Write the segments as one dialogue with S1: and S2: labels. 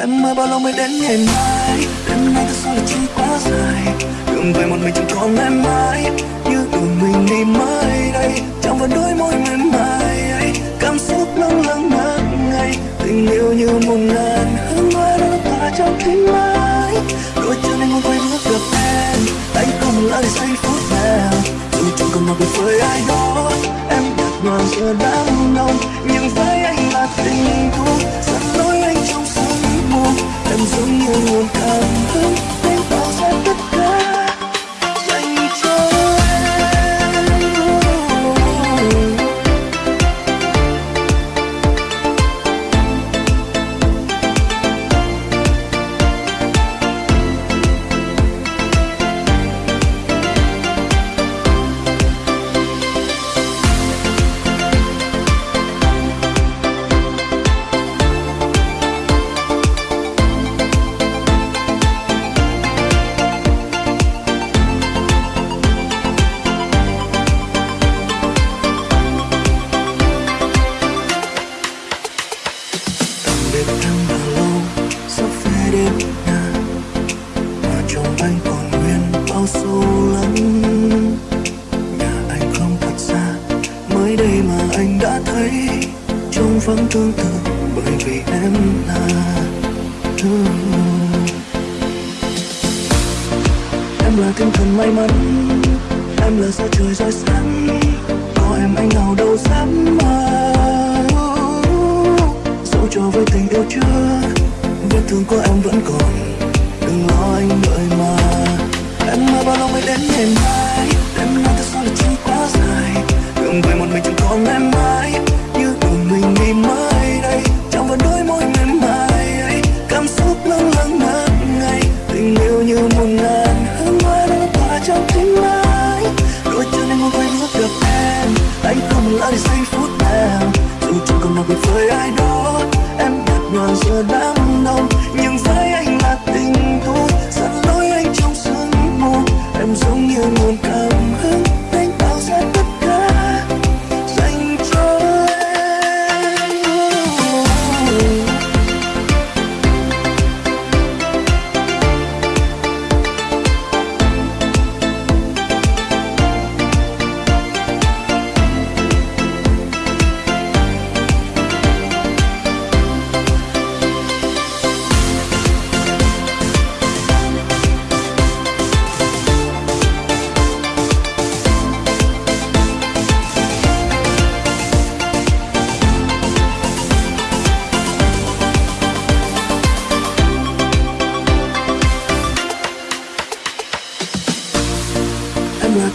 S1: Em ơi, bao lâu mới đến ngày mai? Đêm nay thật sự là trôi quá dài. Đường về một mình chẳng còn em mãi. Như đường mình đi mới đây, Chẳng vẫn đôi môi mềm mại. Ấy Cảm xúc lâng lâng ngất ngây. Tình yêu như một ngàn hương hoa đã tỏa trong tim mãi. Đôi chân anh muốn quay bước gặp em. Anh không lỡ để giây phút nào. Dù chẳng còn mặc biệt với ai đó, Em đặt đoàn giờ đám đông Nhưng với anh là tình thú Em lắm nhà anh không thật xa mới đây mà anh đã thấy trông vắng tương tự bởi vì em là em là tinh thần may mắn em là sao trời rơi sáng có em anh nào đâu dám mơ dẫu cho với tình yêu chưa vết thương của em ngày mai em nói thật sao là chưa quá dài. Đường về một mình chẳng còn em mãi như đường mình ngày mai đây. Trong vẫn đôi môi mềm mại ấy. Cảm xúc lâng lâng ngất ngây. Tình yêu như một ngàn hương hoa đã tỏa trong tim anh, đôi chân anh muốn quay bước gặp em. Anh không lỡ để giây phút nào dù chẳng còn mặc biệt với ai đó em nhạt nhòa giờ đây. Nguồn cảm hứng.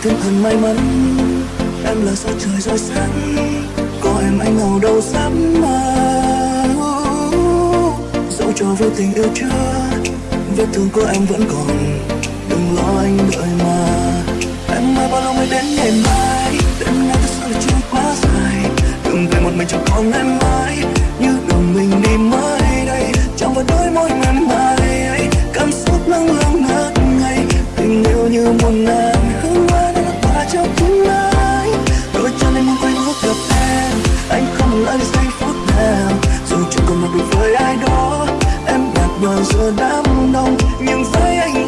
S1: Em thần may mắn. Em là sao trời rơi sáng, Có em anh hầu đâu dám mà. Dẫu cho với tình yêu chưa, Vết thương của em vẫn còn, Đừng lo anh đợi mà. Em ơi bao lâu mới đến ngày mai, Đêm nay thật sự là chưa quá dài. Đừng về một mình chẳng còn em mãi. Cùng chẳng còn mặc với ai đó. Em đặt bờ giờ đám đông, Nhưng với anh